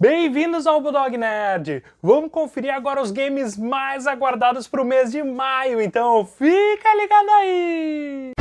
Bem-vindos ao Bulldog Nerd! Vamos conferir agora os games mais aguardados para o mês de maio, então fica ligado aí!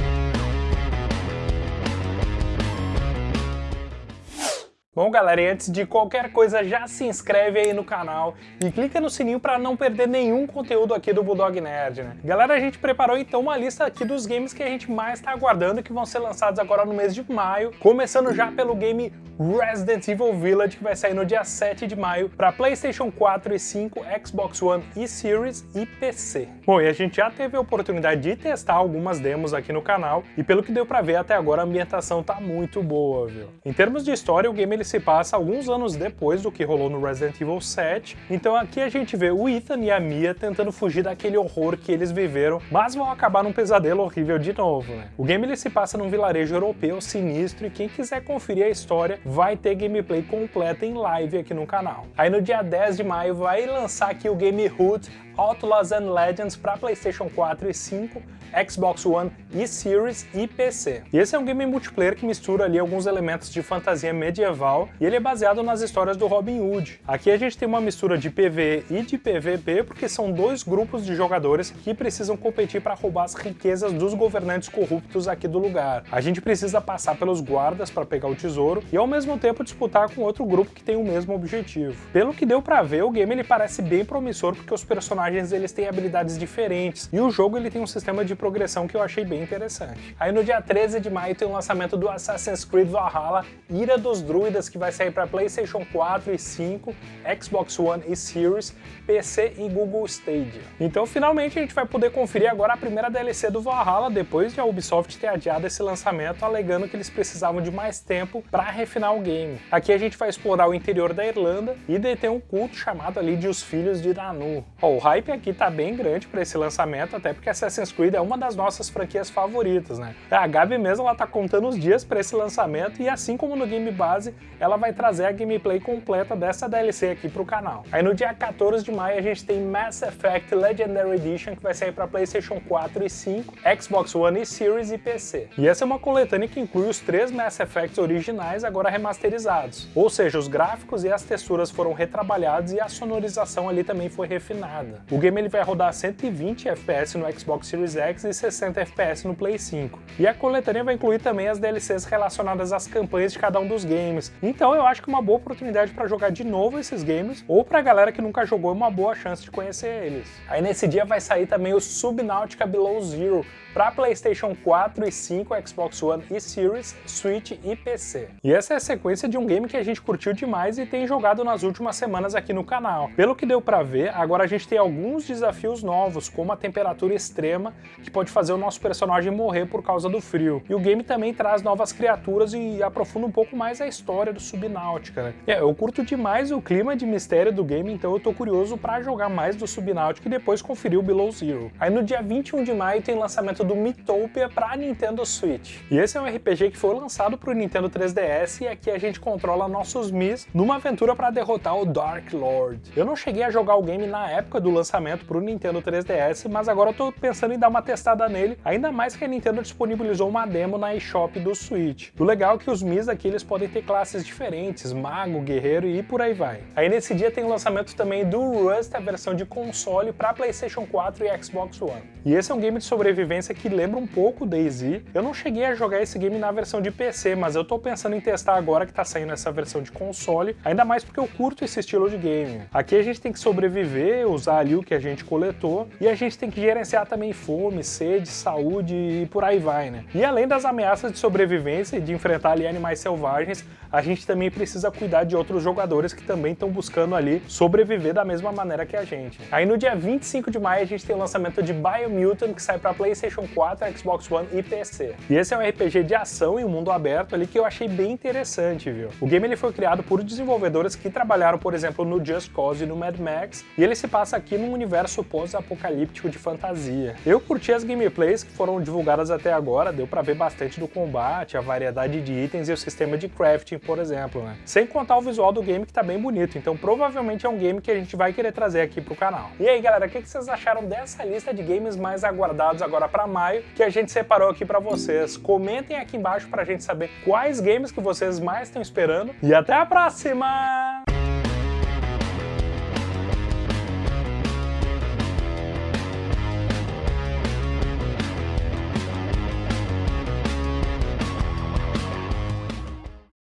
Bom galera, e antes de qualquer coisa já se inscreve aí no canal e clica no sininho para não perder nenhum conteúdo aqui do Bulldog Nerd, né? Galera, a gente preparou então uma lista aqui dos games que a gente mais está aguardando que vão ser lançados agora no mês de maio, começando já pelo game Resident Evil Village, que vai sair no dia 7 de maio para PlayStation 4 e 5, Xbox One e Series e PC. Bom, e a gente já teve a oportunidade de testar algumas demos aqui no canal e pelo que deu para ver até agora a ambientação tá muito boa, viu? Em termos de história, o game ele se passa alguns anos depois do que rolou no Resident Evil 7, então aqui a gente vê o Ethan e a Mia tentando fugir daquele horror que eles viveram, mas vão acabar num pesadelo horrível de novo, né? O game ele se passa num vilarejo europeu sinistro e quem quiser conferir a história vai ter gameplay completa em live aqui no canal. Aí no dia 10 de maio vai lançar aqui o game Hood Outlaws and Legends para PlayStation 4 e 5, Xbox One e Series e PC. E esse é um game multiplayer que mistura ali alguns elementos de fantasia medieval e ele é baseado nas histórias do Robin Hood. Aqui a gente tem uma mistura de PvE e de PvP porque são dois grupos de jogadores que precisam competir para roubar as riquezas dos governantes corruptos aqui do lugar. A gente precisa passar pelos guardas para pegar o tesouro e ao mesmo tempo disputar com outro grupo que tem o mesmo objetivo. Pelo que deu para ver, o game ele parece bem promissor porque os personagens eles têm habilidades diferentes e o jogo ele tem um sistema de progressão que eu achei bem interessante. Aí no dia 13 de maio tem o lançamento do Assassin's Creed Valhalla Ira dos Druidas, que vai sair para PlayStation 4 e 5, Xbox One e Series, PC e Google Stadia. Então finalmente a gente vai poder conferir agora a primeira DLC do Valhalla, depois de a Ubisoft ter adiado esse lançamento, alegando que eles precisavam de mais tempo para refinar o game. Aqui a gente vai explorar o interior da Irlanda e deter um culto chamado ali de Os Filhos de Danu. Oh, o hype aqui tá bem grande para esse lançamento, até porque Assassin's Creed é uma das nossas franquias favoritas, né? A Gabi mesmo ela tá contando os dias para esse lançamento e assim como no game base, ela vai trazer a gameplay completa dessa DLC aqui pro canal. Aí no dia 14 de maio a gente tem Mass Effect Legendary Edition que vai sair para PlayStation 4 e 5, Xbox One e Series e PC. E essa é uma coletânea que inclui os três Mass Effects originais agora remasterizados. Ou seja, os gráficos e as texturas foram retrabalhados e a sonorização ali também foi refinada. O game ele vai rodar 120 FPS no Xbox Series X e 60 FPS no Play 5. E a coletânea vai incluir também as DLCs relacionadas às campanhas de cada um dos games. Então eu acho que uma boa oportunidade para jogar de novo esses games, ou para a galera que nunca jogou, é uma boa chance de conhecer eles. Aí nesse dia vai sair também o Subnautica Below Zero, para PlayStation 4 e 5, Xbox One e Series, Switch e PC. E essa é a sequência de um game que a gente curtiu demais e tem jogado nas últimas semanas aqui no canal. Pelo que deu para ver, agora a gente tem alguns desafios novos, como a temperatura extrema, que pode fazer o nosso personagem morrer por causa do frio. E o game também traz novas criaturas e aprofunda um pouco mais a história do Subnautica, né? É, eu curto demais o clima de mistério do game, então eu tô curioso para jogar mais do Subnautica e depois conferir o Below Zero. Aí no dia 21 de maio tem lançamento do Mythopia para Nintendo Switch. E esse é um RPG que foi lançado para o Nintendo 3DS e aqui a gente controla nossos Mis numa aventura para derrotar o Dark Lord. Eu não cheguei a jogar o game na época do lançamento para o Nintendo 3DS, mas agora eu tô pensando em dar uma testada nele, ainda mais que a Nintendo disponibilizou uma demo na eShop do Switch. O legal é que os Mis aqui eles podem ter classes diferentes, mago, guerreiro e por aí vai. Aí nesse dia tem o lançamento também do Rust, a versão de console para PlayStation 4 e Xbox One. E esse é um game de sobrevivência que lembra um pouco DayZ. Eu não cheguei a jogar esse game na versão de PC, mas eu tô pensando em testar agora que tá saindo essa versão de console, ainda mais porque eu curto esse estilo de game. Aqui a gente tem que sobreviver, usar ali o que a gente coletou, e a gente tem que gerenciar também fome, sede, saúde e por aí vai, né? E além das ameaças de sobrevivência e de enfrentar ali animais selvagens, a gente também precisa cuidar de outros jogadores que também estão buscando ali sobreviver da mesma maneira que a gente. Aí no dia 25 de maio a gente tem o lançamento de Biomutant, que sai para PlayStation PlayStation 4, Xbox One e PC. E esse é um RPG de ação e um mundo aberto ali que eu achei bem interessante, viu? O game ele foi criado por desenvolvedores que trabalharam, por exemplo, no Just Cause e no Mad Max, e ele se passa aqui num universo pós-apocalíptico de fantasia. Eu curti as gameplays que foram divulgadas até agora, deu pra ver bastante do combate, a variedade de itens e o sistema de crafting, por exemplo, né? Sem contar o visual do game que tá bem bonito, então provavelmente é um game que a gente vai querer trazer aqui pro canal. E aí galera, o que vocês acharam dessa lista de games mais aguardados agora pra maio que a gente separou aqui para vocês. Comentem aqui embaixo para a gente saber quais games que vocês mais estão esperando. E até a próxima!